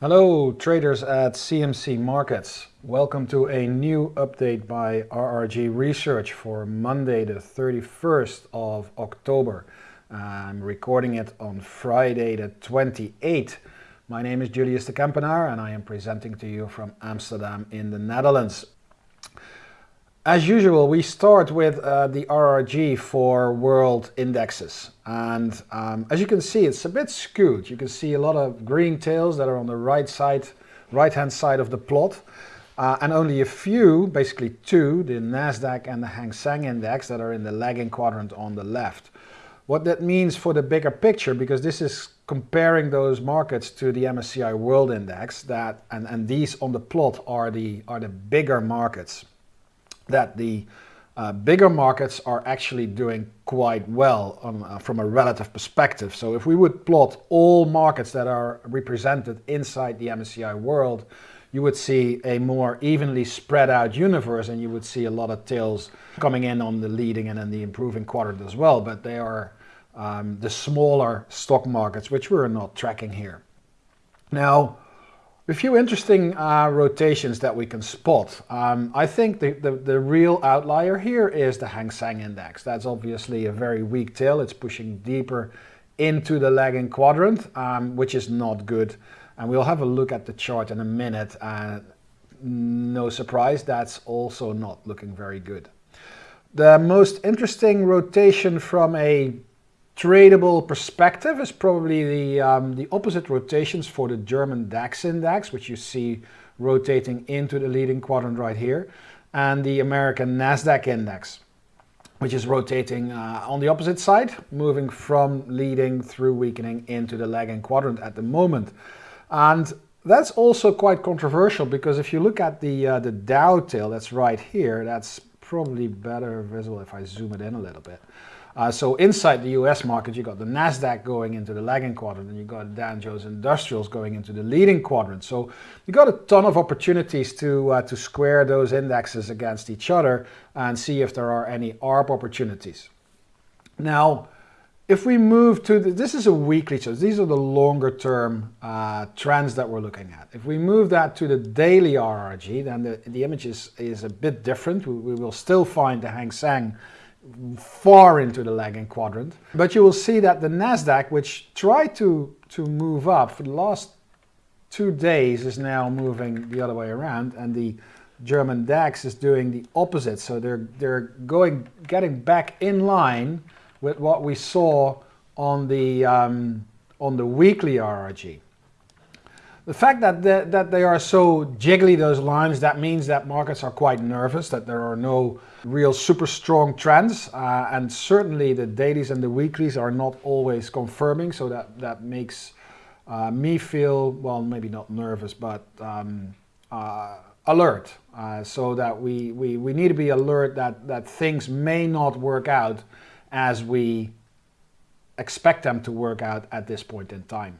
Hello traders at CMC Markets. Welcome to a new update by RRG Research for Monday the 31st of October. I'm recording it on Friday the 28th. My name is Julius de Kempenaar and I am presenting to you from Amsterdam in the Netherlands. As usual, we start with uh, the RRG for world indexes. And um, as you can see, it's a bit skewed. You can see a lot of green tails that are on the right side, right-hand side of the plot. Uh, and only a few, basically two, the NASDAQ and the Hang Seng Index that are in the lagging quadrant on the left. What that means for the bigger picture, because this is comparing those markets to the MSCI World Index, that and, and these on the plot are the, are the bigger markets that the uh, bigger markets are actually doing quite well on, uh, from a relative perspective. So if we would plot all markets that are represented inside the MSCI world, you would see a more evenly spread out universe and you would see a lot of tails coming in on the leading and then the improving quadrant as well. But they are um, the smaller stock markets, which we're not tracking here. Now, a few interesting uh, rotations that we can spot. Um, I think the, the, the, real outlier here is the Hang Seng Index. That's obviously a very weak tail. It's pushing deeper into the lagging quadrant, um, which is not good. And we'll have a look at the chart in a minute. Uh, no surprise, that's also not looking very good. The most interesting rotation from a tradable perspective is probably the, um, the opposite rotations for the German DAX index, which you see rotating into the leading quadrant right here, and the American NASDAQ index, which is rotating uh, on the opposite side, moving from leading through weakening into the lagging quadrant at the moment. And that's also quite controversial because if you look at the, uh, the Dow tail that's right here, that's probably better visible if I zoom it in a little bit. Uh, so inside the US market, you got the NASDAQ going into the lagging quadrant and you got Dow Jones Industrials going into the leading quadrant. So you got a ton of opportunities to, uh, to square those indexes against each other and see if there are any ARB opportunities. Now, if we move to, the, this is a weekly chart, these are the longer term uh, trends that we're looking at. If we move that to the daily RRG, then the, the image is, is a bit different. We, we will still find the Hang Seng far into the lagging quadrant. But you will see that the NASDAQ, which tried to, to move up for the last two days, is now moving the other way around. And the German DAX is doing the opposite. So they're, they're going, getting back in line with what we saw on the, um, on the weekly RRG. The fact that, the, that they are so jiggly, those lines, that means that markets are quite nervous, that there are no real super strong trends. Uh, and certainly the dailies and the weeklies are not always confirming. So that, that makes uh, me feel, well, maybe not nervous, but um, uh, alert. Uh, so that we, we, we need to be alert that, that things may not work out as we expect them to work out at this point in time.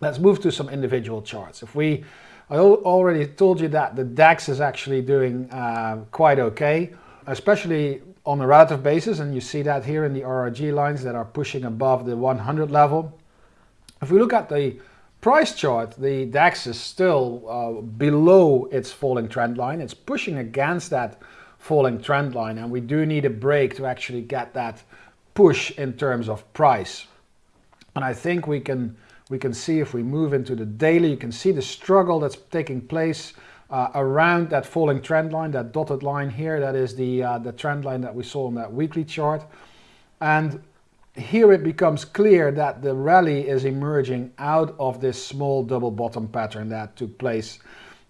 Let's move to some individual charts. If we, I already told you that the DAX is actually doing uh, quite okay, especially on a relative basis, and you see that here in the RRG lines that are pushing above the 100 level. If we look at the price chart, the DAX is still uh, below its falling trend line. It's pushing against that falling trend line, and we do need a break to actually get that push in terms of price. And I think we can we can see if we move into the daily, you can see the struggle that's taking place uh, around that falling trend line, that dotted line here, that is the, uh, the trend line that we saw on that weekly chart. And here it becomes clear that the rally is emerging out of this small double bottom pattern that took place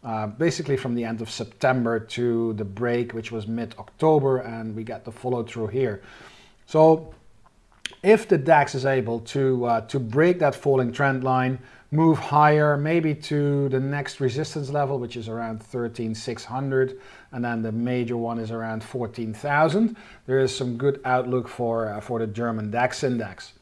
uh, basically from the end of September to the break, which was mid-October, and we get the follow through here. So if the DAX is able to, uh, to break that falling trend line, move higher, maybe to the next resistance level, which is around 13,600, and then the major one is around 14,000, there is some good outlook for, uh, for the German DAX index.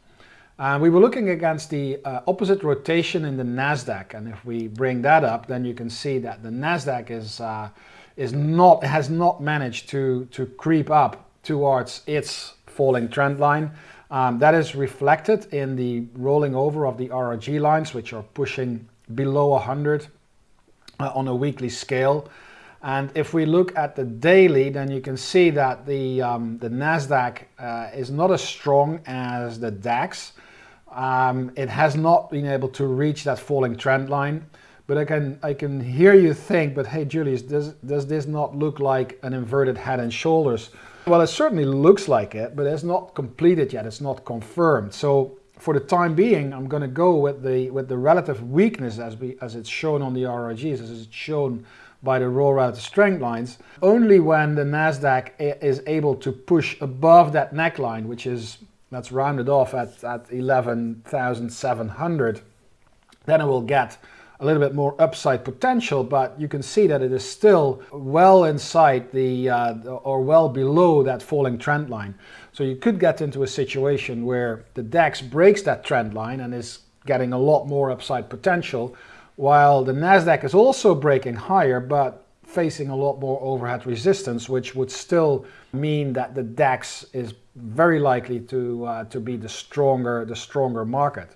Uh, we were looking against the uh, opposite rotation in the NASDAQ, and if we bring that up, then you can see that the NASDAQ is, uh, is not, has not managed to, to creep up towards its falling trend line. Um, that is reflected in the rolling over of the RRG lines, which are pushing below 100 uh, on a weekly scale. And if we look at the daily, then you can see that the, um, the NASDAQ uh, is not as strong as the DAX. Um, it has not been able to reach that falling trend line. But I can, I can hear you think, but hey Julius, does, does this not look like an inverted head and shoulders? Well, it certainly looks like it, but it's not completed yet, it's not confirmed. So for the time being, I'm going to go with the, with the relative weakness as, we, as it's shown on the RRGs, as it's shown by the raw relative strength lines. Only when the NASDAQ is able to push above that neckline, which is, that's rounded off at, at 11,700, then it will get a little bit more upside potential, but you can see that it is still well inside the, uh, or well below that falling trend line. So you could get into a situation where the DAX breaks that trend line and is getting a lot more upside potential, while the NASDAQ is also breaking higher, but facing a lot more overhead resistance, which would still mean that the DAX is very likely to, uh, to be the stronger, the stronger market.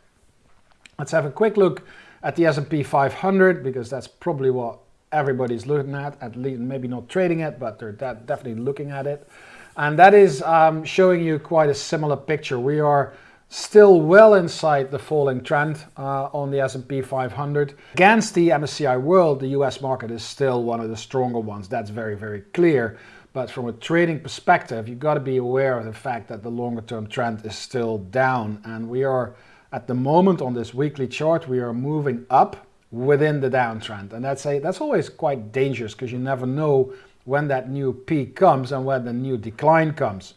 Let's have a quick look at the S&P 500 because that's probably what everybody's looking at, at least maybe not trading it, but they're definitely looking at it. And that is um, showing you quite a similar picture. We are still well inside the falling trend uh, on the S&P 500. Against the MSCI World, the US market is still one of the stronger ones. That's very, very clear. But from a trading perspective, you've got to be aware of the fact that the longer term trend is still down. And we are at the moment on this weekly chart, we are moving up within the downtrend. And that's, a, that's always quite dangerous because you never know when that new peak comes and when the new decline comes.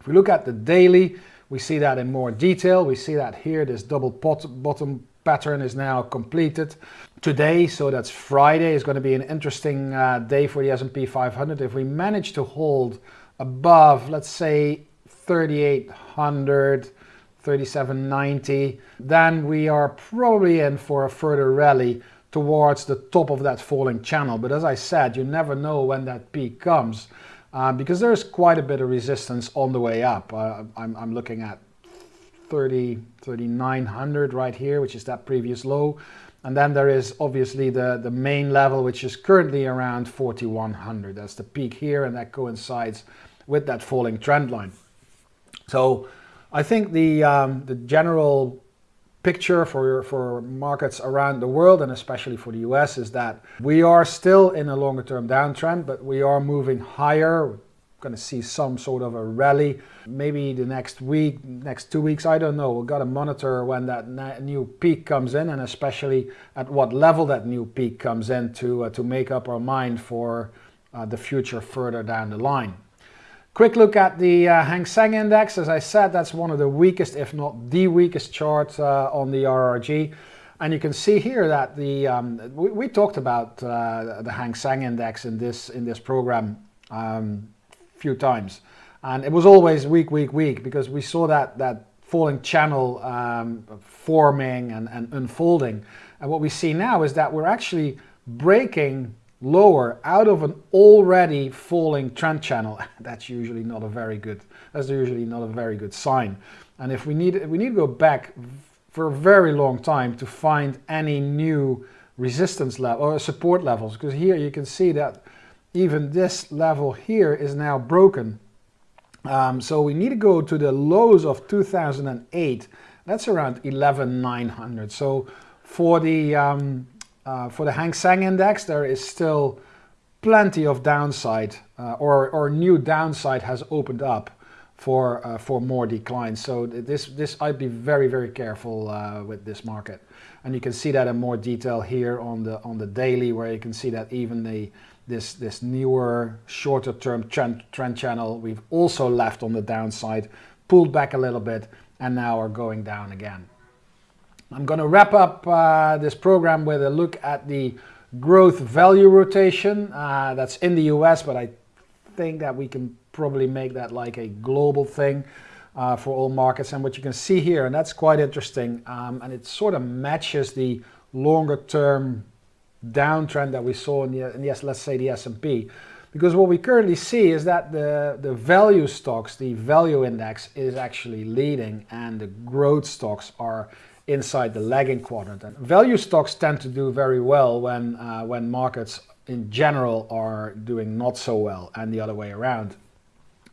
If we look at the daily, we see that in more detail. We see that here, this double bottom pattern is now completed. Today, so that's Friday, is going to be an interesting uh, day for the S&P 500. If we manage to hold above, let's say, 3,800, 37.90, then we are probably in for a further rally towards the top of that falling channel. But as I said, you never know when that peak comes uh, because there's quite a bit of resistance on the way up. Uh, I'm, I'm, looking at 30, 3900 right here, which is that previous low. And then there is obviously the, the main level, which is currently around 4100. That's the peak here, and that coincides with that falling trend line. So I think the, um, the general picture for, for markets around the world and especially for the US is that we are still in a longer term downtrend, but we are moving higher. We're going to see some sort of a rally. Maybe the next week, next two weeks, I don't know. We've got to monitor when that new peak comes in and especially at what level that new peak comes in to, uh, to make up our mind for uh, the future further down the line. Quick look at the uh, Hang Seng Index. As I said, that's one of the weakest, if not the weakest chart uh, on the RRG. And you can see here that the um, we, we, talked about uh, the Hang Seng Index in this in this program a um, few times, and it was always weak, weak, weak because we saw that that falling channel um, forming and, and unfolding. And what we see now is that we're actually breaking lower out of an already falling trend channel, that's usually not a very good, that's usually not a very good sign. And if we need, we need to go back for a very long time to find any new resistance level or support levels, because here you can see that even this level here is now broken. Um, so we need to go to the lows of 2008. That's around 11,900. So for the um, uh, for the Hang Seng Index, there is still plenty of downside uh, or, or new downside has opened up for, uh, for more declines. So this, this I'd be very, very careful uh, with this market. And you can see that in more detail here on the, on the daily where you can see that even the, this, this newer shorter term trend, trend channel we've also left on the downside, pulled back a little bit and now are going down again. I'm going to wrap up uh, this program with a look at the growth value rotation. Uh, that's in the US, but I think that we can probably make that like a global thing uh, for all markets. And what you can see here, and that's quite interesting, um, and it sort of matches the longer term downtrend that we saw in the, in the let's say the S&P. Because what we currently see is that the, the value stocks, the value index is actually leading and the growth stocks are inside the lagging quadrant. And value stocks tend to do very well when, uh, when markets in general are doing not so well and the other way around.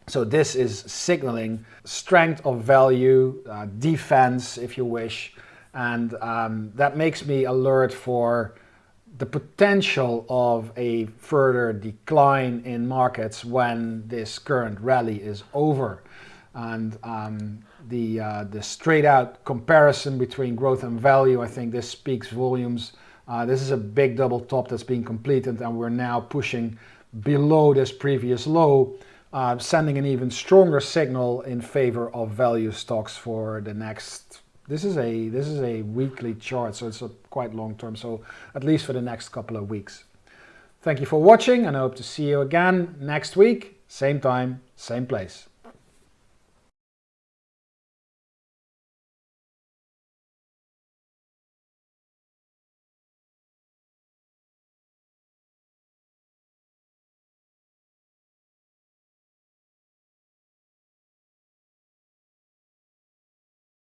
So this is signaling strength of value, uh, defense if you wish, and um, that makes me alert for the potential of a further decline in markets when this current rally is over. And um, the, uh, the straight out comparison between growth and value, I think this speaks volumes. Uh, this is a big double top that's being completed and we're now pushing below this previous low, uh, sending an even stronger signal in favor of value stocks for the next this is a this is a weekly chart, so it's a quite long term. So at least for the next couple of weeks. Thank you for watching and I hope to see you again next week, same time, same place.